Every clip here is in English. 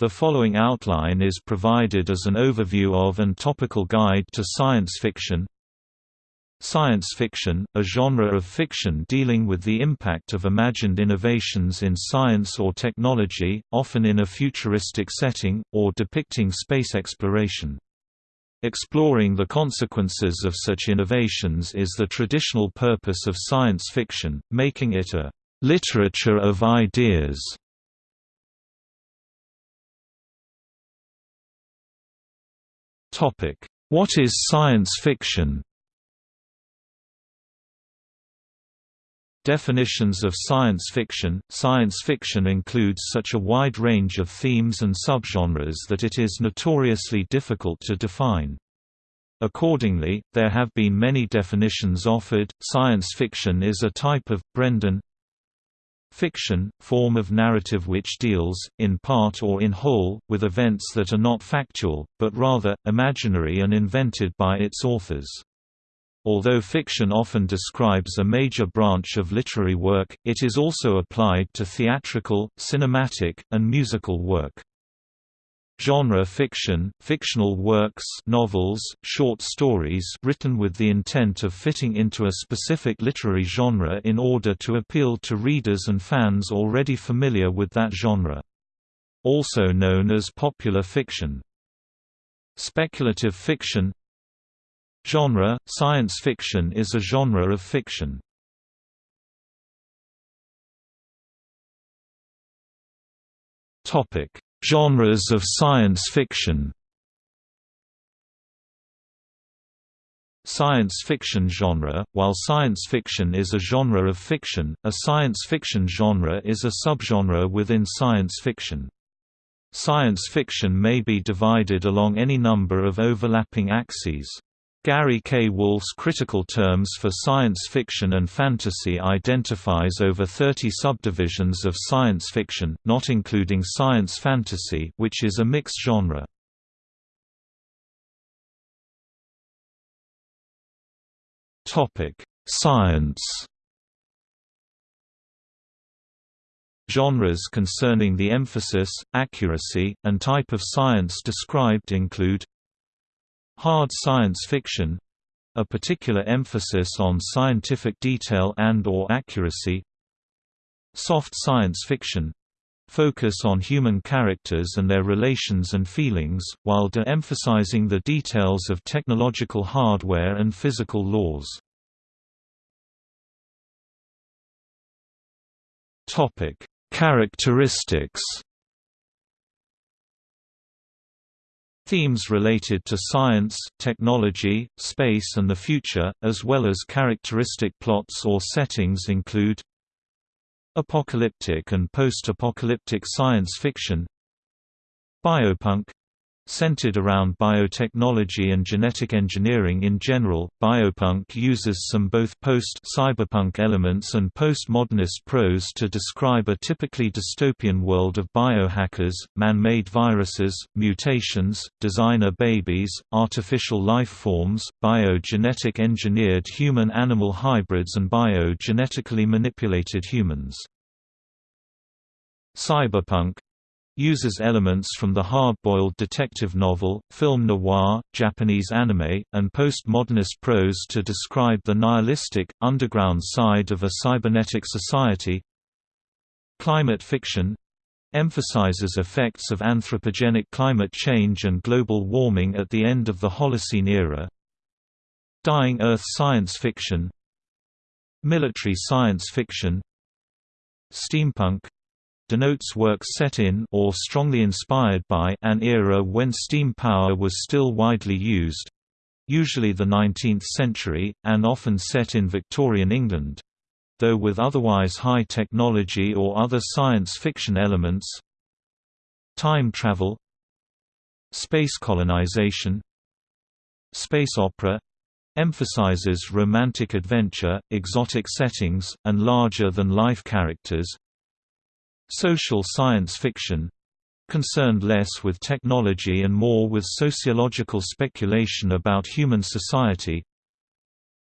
The following outline is provided as an overview of and topical guide to science fiction. Science fiction, a genre of fiction dealing with the impact of imagined innovations in science or technology, often in a futuristic setting, or depicting space exploration. Exploring the consequences of such innovations is the traditional purpose of science fiction, making it a literature of ideas. Topic: What is science fiction? Definitions of science fiction Science fiction includes such a wide range of themes and subgenres that it is notoriously difficult to define. Accordingly, there have been many definitions offered. Science fiction is a type of Brendan Fiction, form of narrative which deals, in part or in whole, with events that are not factual, but rather, imaginary and invented by its authors. Although fiction often describes a major branch of literary work, it is also applied to theatrical, cinematic, and musical work. Genre fiction, fictional works novels, short stories written with the intent of fitting into a specific literary genre in order to appeal to readers and fans already familiar with that genre. Also known as popular fiction. Speculative fiction Genre – Science fiction is a genre of fiction. Topic Genres of science fiction Science fiction genre While science fiction is a genre of fiction, a science fiction genre is a subgenre within science fiction. Science fiction may be divided along any number of overlapping axes. Gary K. Wolfe's critical terms for science fiction and fantasy identifies over 30 subdivisions of science fiction, not including science fantasy which is a mixed genre. Science Genres concerning the emphasis, accuracy, and type of science described include Hard science fiction a particular emphasis on scientific detail and or accuracy Soft science fiction focus on human characters and their relations and feelings, while de-emphasizing the details of technological hardware and physical laws. Characteristics Themes related to science, technology, space and the future, as well as characteristic plots or settings include Apocalyptic and post-apocalyptic science fiction Biopunk Centered around biotechnology and genetic engineering in general, biopunk uses some both post-cyberpunk elements and post-modernist prose to describe a typically dystopian world of biohackers, man-made viruses, mutations, designer babies, artificial life forms, biogenetic engineered human-animal hybrids and bio-genetically manipulated humans. Cyberpunk uses elements from the hard-boiled detective novel, film noir, Japanese anime, and postmodernist prose to describe the nihilistic, underground side of a cybernetic society. Climate fiction emphasizes effects of anthropogenic climate change and global warming at the end of the Holocene era. Dying Earth science fiction Military science fiction Steampunk denotes work set in or strongly inspired by an era when steam power was still widely used usually the 19th century, and often set in Victorian England. Though with otherwise high technology or other science fiction elements Time travel Space colonization Space opera emphasizes romantic adventure, exotic settings, and larger-than-life characters Social science fiction concerned less with technology and more with sociological speculation about human society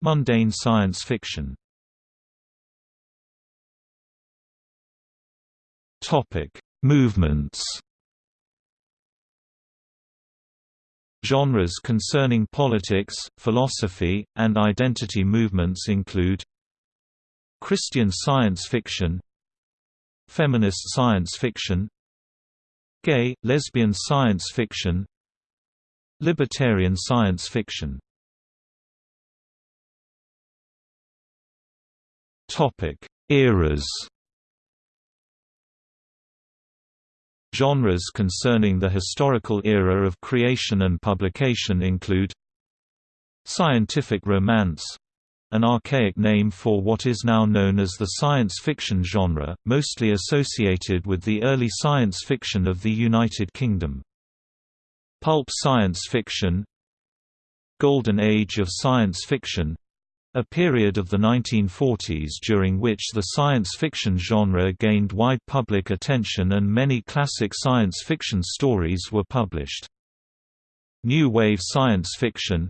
Mundane science fiction. Topic Movements. Genres concerning politics, philosophy, and identity movements include Christian science fiction Feminist science fiction Gay, lesbian science fiction Libertarian science fiction. Topic Eras. Genres concerning the historical era of creation and publication include Scientific romance an archaic name for what is now known as the science fiction genre, mostly associated with the early science fiction of the United Kingdom. Pulp science fiction Golden Age of science fiction a period of the 1940s during which the science fiction genre gained wide public attention and many classic science fiction stories were published. New Wave science fiction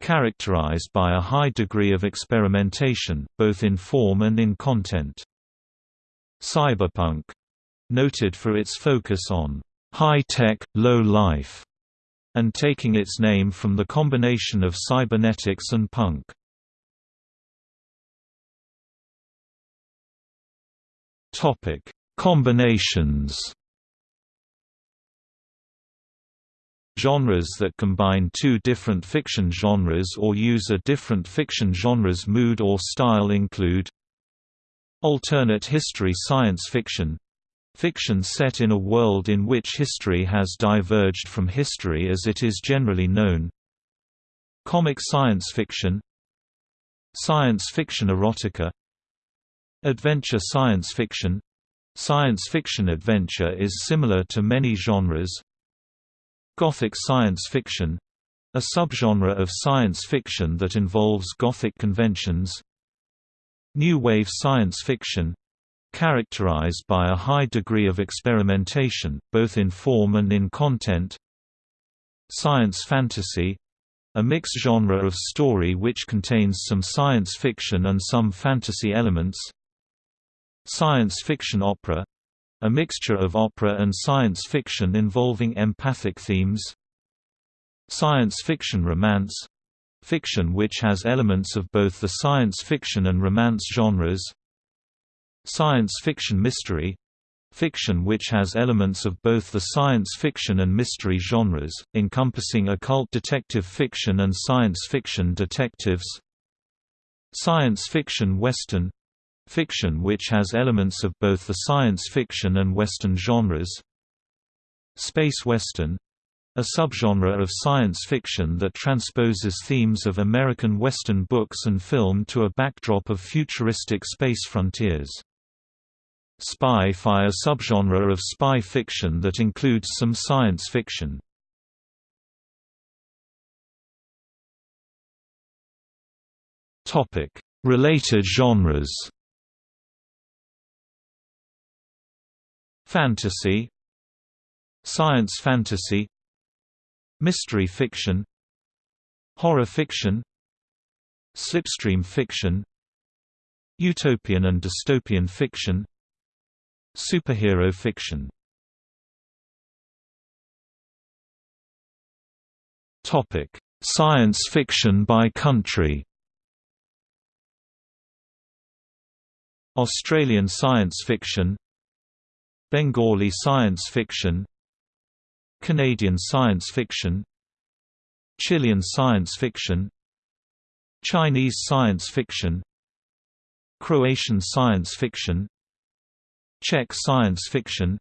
characterized by a high degree of experimentation, both in form and in content. Cyberpunk noted for its focus on high-tech, low-life, and taking its name from the combination of cybernetics and punk. Topic: Combinations. Genres that combine two different fiction genres or use a different fiction genre's mood or style include Alternate history science fiction Fiction set in a world in which history has diverged from history as it is generally known Comic science fiction Science fiction erotica Adventure science fiction Science fiction adventure is similar to many genres Gothic science fiction a subgenre of science fiction that involves Gothic conventions New Wave science fiction characterized by a high degree of experimentation, both in form and in content Science fantasy a mixed genre of story which contains some science fiction and some fantasy elements Science fiction opera a mixture of opera and science fiction involving empathic themes Science fiction romance fiction which has elements of both the science fiction and romance genres Science fiction mystery fiction which has elements of both the science fiction and mystery genres, encompassing occult detective fiction and science fiction detectives Science fiction western Fiction which has elements of both the science fiction and Western genres Space Western a subgenre of science fiction that transposes themes of American Western books and film to a backdrop of futuristic space frontiers. Spy-fi a subgenre of spy fiction that includes some science fiction. Related genres Fantasy Science fantasy Mystery fiction Horror fiction Slipstream fiction Utopian and dystopian fiction Superhero fiction. Topic: Science fiction by country. Australian science fiction Bengali science fiction Canadian science fiction Chilean science fiction Chinese science fiction Croatian science fiction Czech science fiction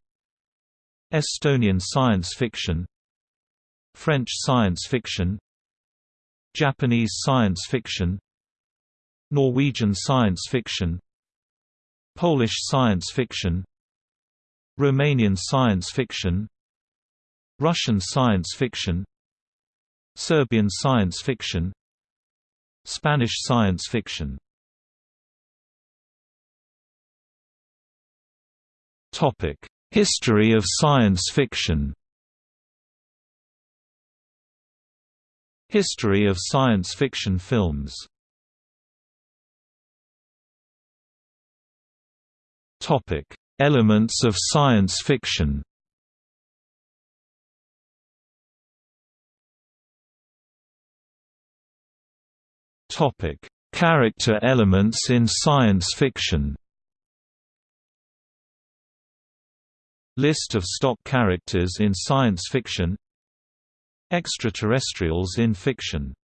Estonian science fiction French science fiction Japanese science fiction Norwegian science fiction Polish science fiction Romanian science fiction Russian science fiction Serbian science fiction Spanish science fiction. History of science fiction. History of science fiction films Elements of science fiction Topic: Character elements in science fiction. List of stock characters in science fiction. Extraterrestrials in fiction.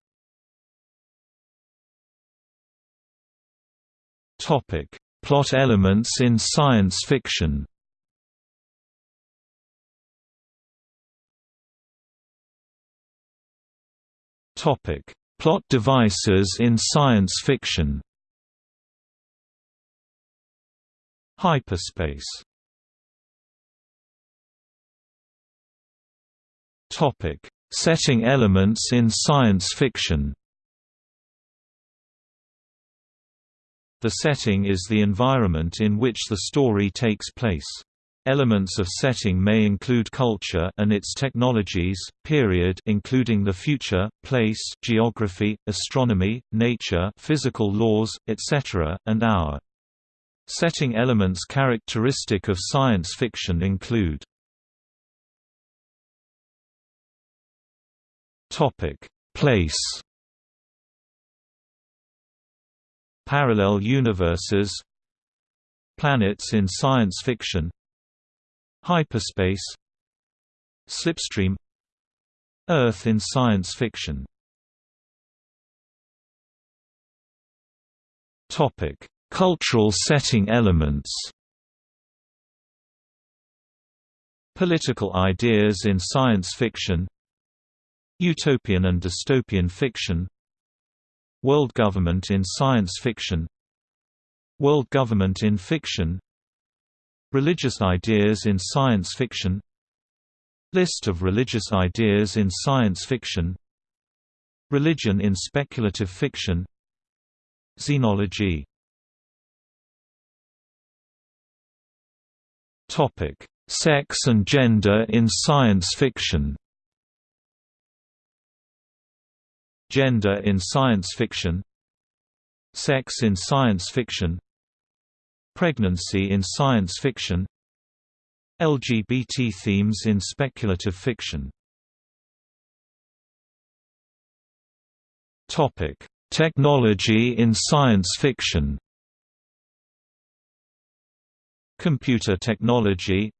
Topic: Plot elements in science fiction. Topic: Plot devices in science fiction Hyperspace Topic: Setting elements in science fiction. The setting is the environment in which the story takes place. Elements of setting may include culture and its technologies, period including the future, place, geography, astronomy, nature, physical laws, etc., and hour. Setting elements characteristic of science fiction include Topic: Place Parallel universes Planets in science fiction Hyperspace Slipstream Earth in science fiction Topic: Cultural setting elements. Political ideas in science fiction. Utopian and dystopian fiction. World government in science fiction. World government in fiction. Religious ideas in science fiction List of religious ideas in science fiction Religion in speculative fiction Xenology Sex and gender in science fiction. Gender in science fiction. Sex in science fiction. Pregnancy in science fiction LGBT themes in speculative fiction Technology in science fiction Computer technology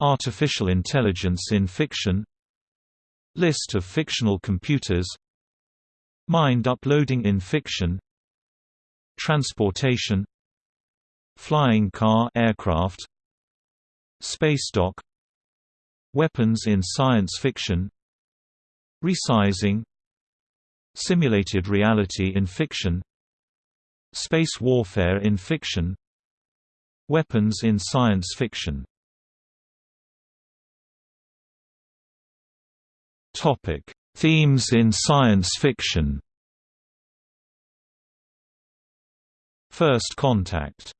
Artificial intelligence in fiction List of fictional computers Mind uploading in fiction Transportation Flying car aircraft Space dock Weapons in science fiction Resizing Simulated reality in fiction Space warfare in fiction Weapons in science fiction. Topic: Themes in science fiction. First contact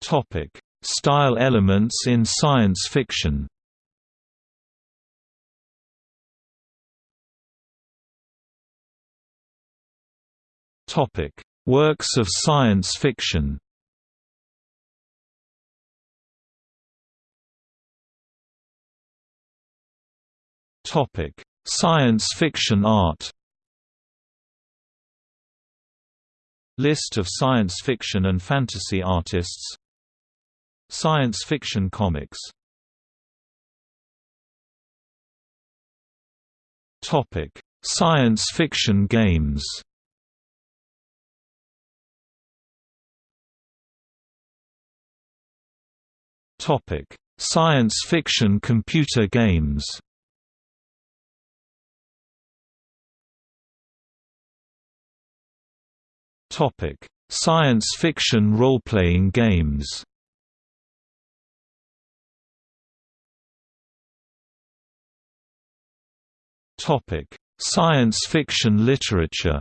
Topic: Style elements in science fiction. Topic: Works of science fiction. Topic: Science fiction art. List of science fiction and fantasy artists Science fiction comics Topic: Science fiction games. Topic: Science fiction computer games. Topic: Science fiction role-playing games. Topic: Science fiction literature.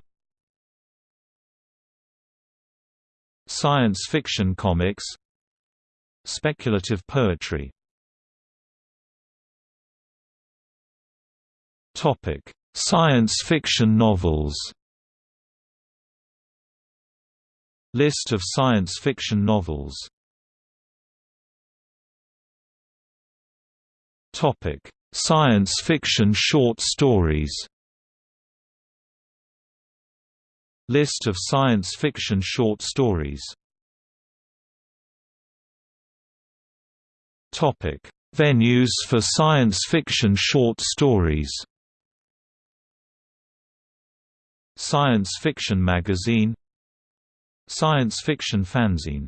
Science fiction comics. Speculative poetry. Topic: Science fiction novels. List of science fiction novels. Topic: Science fiction short stories List of science fiction short stories Topic: Venues for science fiction short stories. Science Fiction Magazine Science Fiction Fanzine.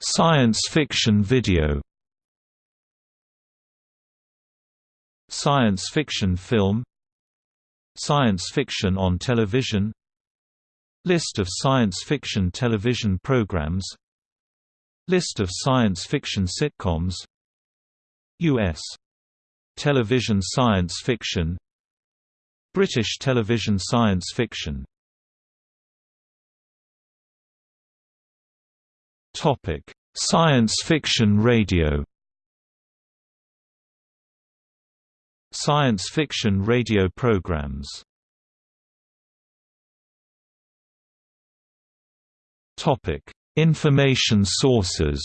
Science fiction video. Science fiction film. Science fiction on television. List of science fiction television programs. List of science fiction sitcoms. U.S. television science fiction British television science fiction Topic: Science fiction radio. Science fiction radio programs. Topic: Information sources.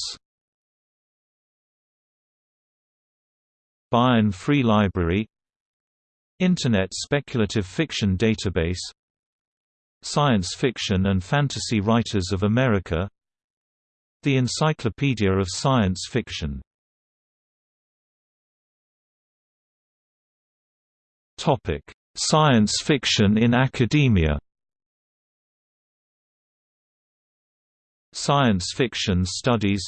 Baen Free Library Internet Speculative Fiction Database. Science Fiction and Fantasy Writers of America. The Encyclopedia of Science Fiction. Science fiction in academia. Science fiction studies.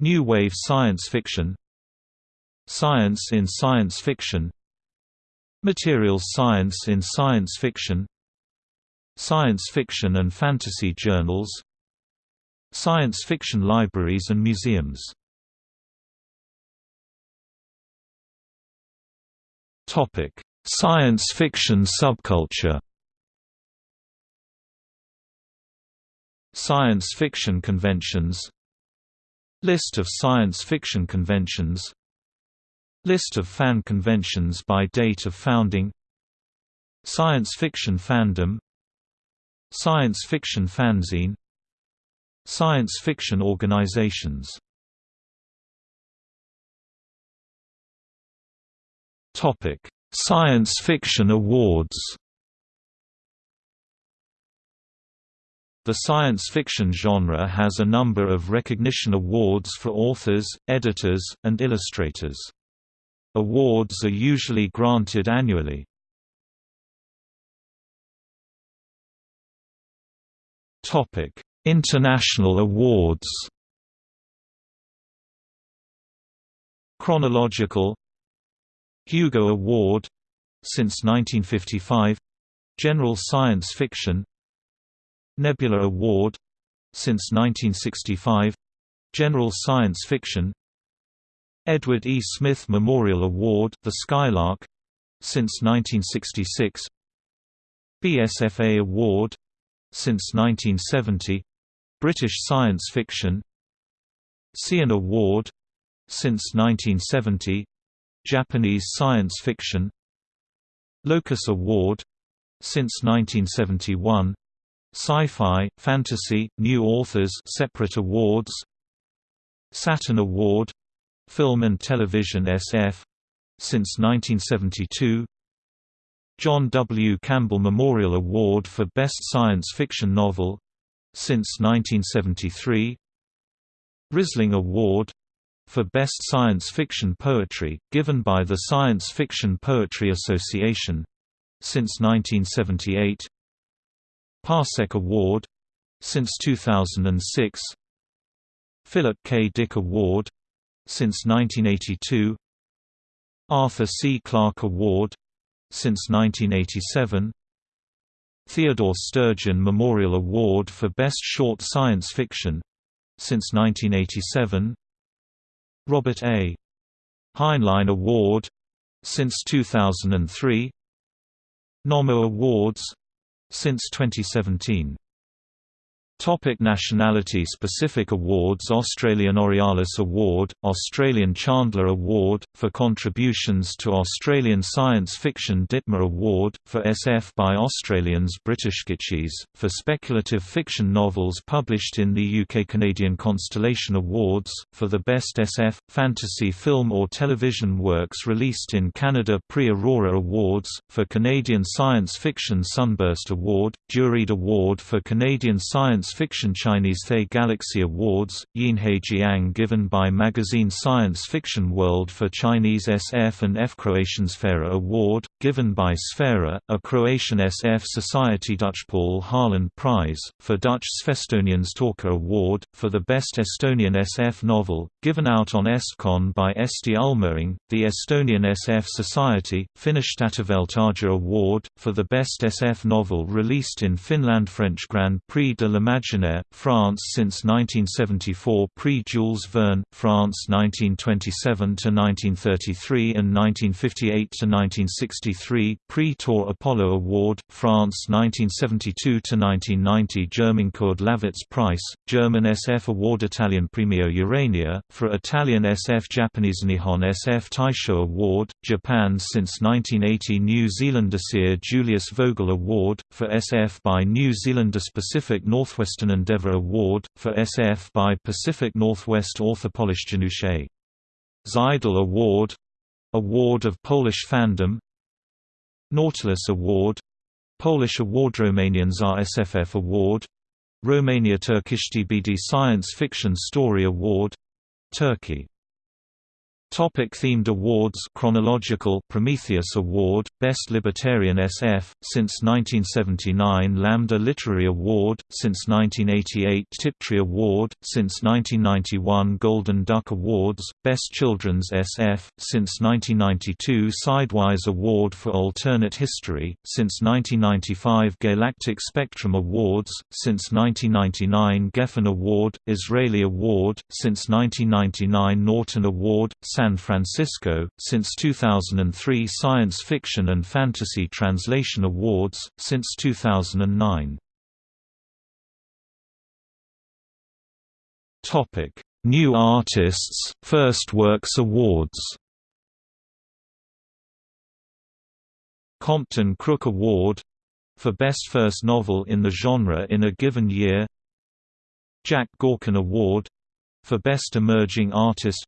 New Wave Science Fiction. Science in Science Fiction Materials Science in Science Fiction. Science fiction and fantasy journals. Science fiction libraries and museums. Science fiction subculture. Science fiction conventions. List of science fiction conventions List of fan conventions by date of founding. Science fiction fandom. Science fiction fanzine. Science fiction organizations. Science fiction awards. The science fiction genre has a number of recognition awards for authors, editors, and illustrators. Awards are usually granted annually. Topic: International awards. Chronological. Hugo Award since 1955 General Science Fiction. Nebula Award since 1965 General Science Fiction Edward E. Smith Memorial Award The Skylark since 1966 BSFA Award since 1970 British Science Fiction. Seiun Award since 1970 Japanese Science Fiction. Locus Award since 1971 Sci-Fi, Fantasy, New Authors separate awards. Saturn Award Film and Television SF since 1972 John W. Campbell Memorial Award for Best Science Fiction Novel since 1973 Rhysling Award for Best Science Fiction Poetry, given by the Science Fiction Poetry Association since 1978 Parsec Award since 2006 Philip K. Dick Award since 1982 Arthur C. Clarke Award since 1987 Theodore Sturgeon Memorial Award for Best Short Science Fiction since 1987 Robert A. Heinlein Award since 2003 Nommo Awards since 2017 Topic nationality-specific awards Australian Aurealis Award, Australian Chandler Award, for contributions to Australian science fiction Ditmar Award, for SF by Australians British Kitschies, for speculative fiction novels published in the UK Canadian Constellation Awards, for the best SF, fantasy film or television works released in Canada Prix Aurora Awards, for Canadian Science Fiction Sunburst Award, Juried Award for Canadian Science Science Fiction Chinese Thay Galaxy Awards, Yinhe Jiang given by magazine Science Fiction World for Chinese SF and F Croatian Sfera Award, given by Sfera, a Croatian SF Society Dutch Paul Harland Prize, for Dutch Svestonians Talker Award, for the Best Estonian SF Novel, given out on Estcon by Eesti Ulmering, the Estonian SF Society, Finnish Statuveltaja Award, for the Best SF Novel released in Finland French Grand Prix de l'Imaginaire, France since 1974 Prix Jules Verne, France 1927–1933 and 1958–1963 Prix Tour Apollo Award, France 1972–1990 German Kurd Lasswitz Prize, German SF Award Italian Premio Urania, for Italian SF Japanese Nihon SF Taisho Award, Japan since 1980 New Zealand Asir Julius Vogel Award, for SF by New Zealander Pacific Northwestern Endeavour Award, for SF by Pacific Northwest Author Polish Janusze Zajdel Award Award of Polish Fandom. Nautilus Award Polish Award Romanians RSFF Award. Romania Turkish TBD Science Fiction Story Award Turkey Topic themed awards Chronological Prometheus Award, Best Libertarian SF, since 1979 Lambda Literary Award, since 1988 Tiptree Award, since 1991 Golden Duck Awards, Best Children's SF, since 1992 Sidewise Award for Alternate History, since 1995 Gaylactic Spectrum Awards, since 1999 Geffen Award, Israeli Award, since 1999 Norton Award, San Francisco, since 2003 Science Fiction and Fantasy Translation Awards, since 2009. New Artists First Works Awards Compton Crook Award for Best First Novel in the Genre in a Given Year Jack Gorkin Award for Best Emerging Artist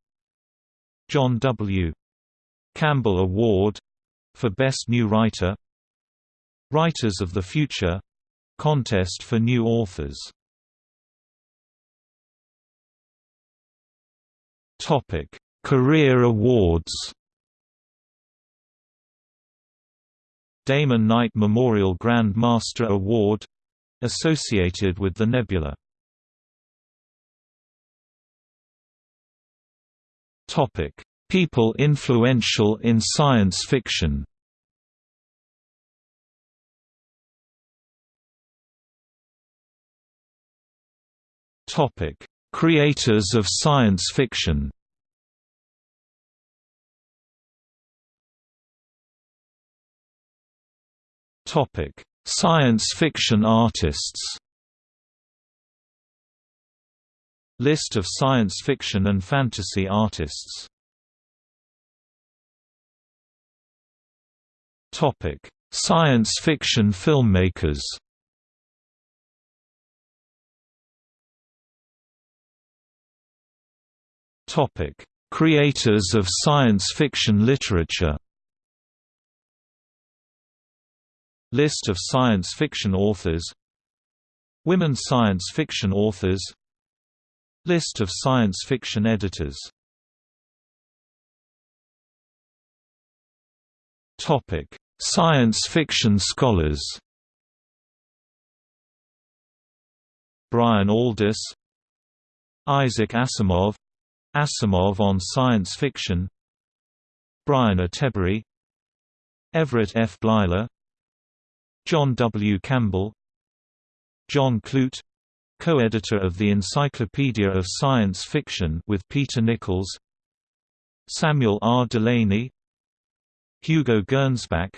John W. Campbell Award for Best New Writer Writers of the Future Contest for New Authors Career Awards. Damon Knight Memorial Grand Master Award associated with the Nebula. Topic: People influential in science fiction. Topic: Creators of science fiction. Topic: Science fiction artists. List of science fiction and fantasy artists. Science fiction filmmakers. Creators of science fiction literature. List of science fiction authors. Women science fiction authors List of science fiction editors. Science fiction scholars. Brian Aldiss Isaac Asimov. Asimov on science fiction. Brian Attebery Everett F. Bleiler John W. Campbell. John Clute co-editor of the Encyclopedia of Science Fiction with Peter Nichols Samuel R. Delany Hugo Gernsback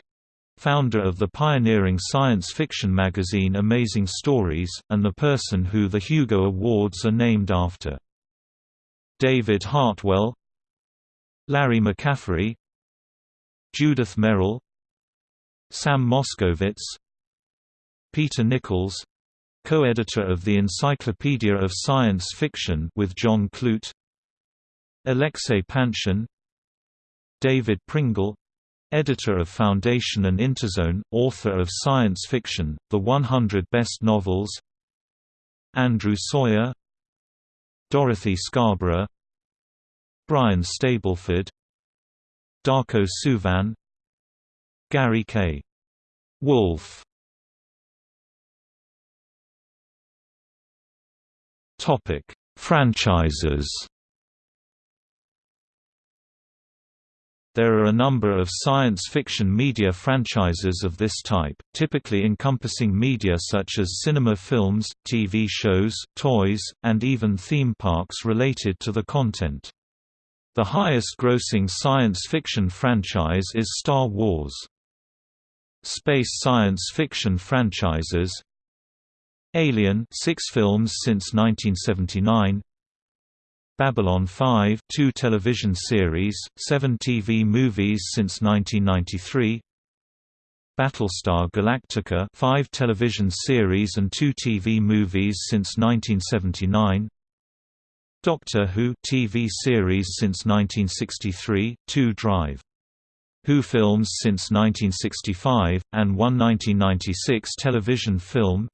founder of the pioneering science fiction magazine Amazing Stories, and the person who the Hugo Awards are named after. David Hartwell Larry McCaffery Judith Merril Sam Moskowitz Peter Nichols co-editor of the Encyclopedia of Science Fiction with John Clute Alexei Panshin David Pringle editor of Foundation and Interzone, author of science fiction, The 100 Best Novels Andrew Sawyer Dorothy Scarborough Brian Stableford Darko Suvin Gary K. Wolfe Franchises There are a number of science fiction media franchises of this type, typically encompassing media such as cinema films, TV shows, toys, and even theme parks related to the content. The highest-grossing science fiction franchise is Star Wars. Space science fiction franchises Alien 6 films since 1979 Babylon 5 two television series, seven TV movies since 1993 Battlestar Galactica five television series and two TV movies since 1979 Doctor Who TV series since 1963, two Drive. Who films since 1965, and one 1996 television film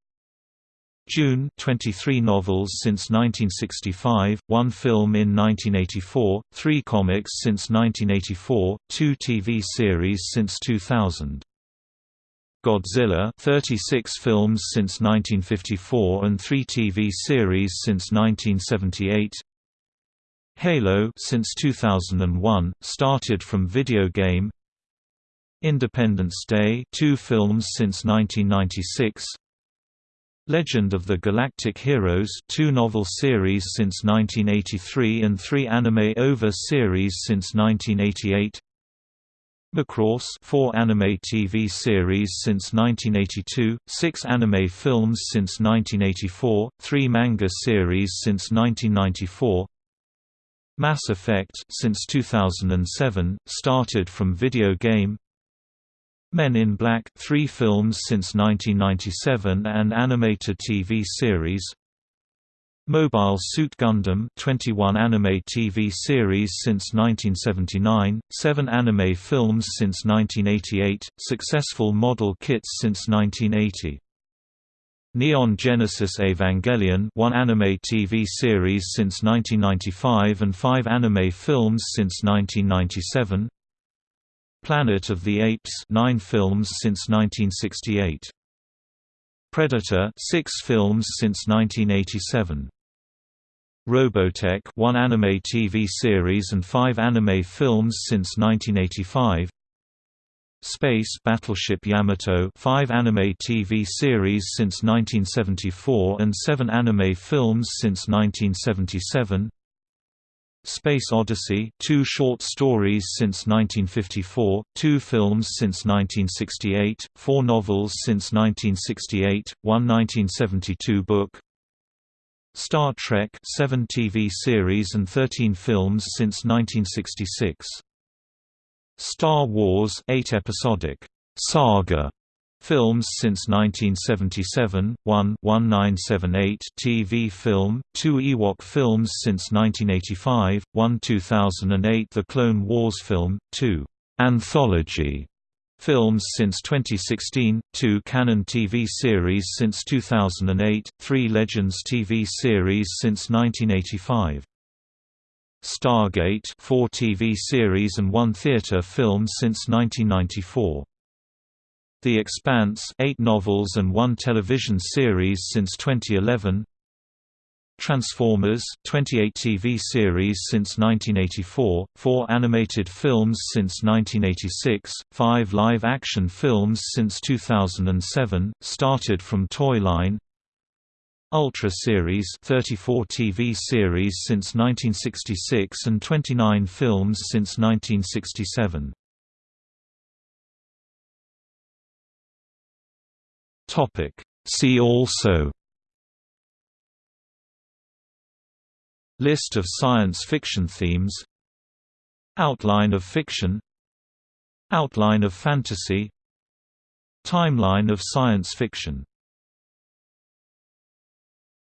Dune 23 novels since 1965, one film in 1984, three comics since 1984, two TV series since 2000. Godzilla 36 films since 1954 and 3 TV series since 1978 Halo since 2001, started from video game. Independence Day 2 films since 1996 Legend of the Galactic Heroes two novel series since 1983 and three anime OVA series since 1988 Macross four anime TV series since 1982, six anime films since 1984, three manga series since 1994 Mass Effect since 2007, started from video game Men in Black three films since 1997 and animated TV series Mobile Suit Gundam 21 anime TV series since 1979, 7 anime films since 1988, successful model kits since 1980. Neon Genesis Evangelion one anime TV series since 1995 and 5 anime films since 1997 Planet of the Apes 9 films since 1968. Predator 6 films since 1987. Robotech one anime TV series and 5 anime films since 1985. Space Battleship Yamato 5 anime TV series since 1974 and 7 anime films since 1977. Space Odyssey two short stories since 1954, two films since 1968, four novels since 1968, one 1972 book. Star Trek seven TV series and 13 films since 1966. Star Wars eight episodic. Saga Films since 1977, 1 1978 TV film, 2 Ewok films since 1985, 1 2008 The Clone Wars film, 2 Anthology films since 2016, 2 canon TV series since 2008, 3 Legends TV series since 1985. Stargate 4 TV series and 1 theater film since 1994. The Expanse 8 novels and one television series since 2011 Transformers 28 TV series since 1984, 4 animated films since 1986, 5 live-action films since 2007, started from Toyline Ultra Series 34 TV series since 1966 and 29 films since 1967 See also List of science fiction themes Outline of fiction Outline of fantasy Timeline of science fiction